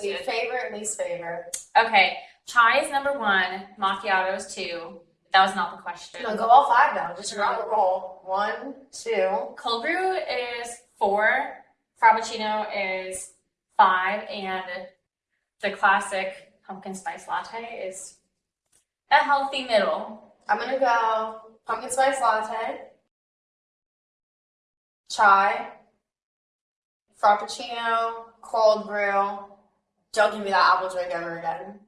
quickly. good. Favorite, least favorite. Okay, chai is number one. Macchiato is two. That was not the question. No, go all five now. Just rock and roll. One, two. Cold brew is four. Frappuccino is five, and the classic pumpkin spice latte is a healthy middle. I'm gonna go pumpkin spice latte, chai, frappuccino, cold brew. Don't give me that apple drink ever again.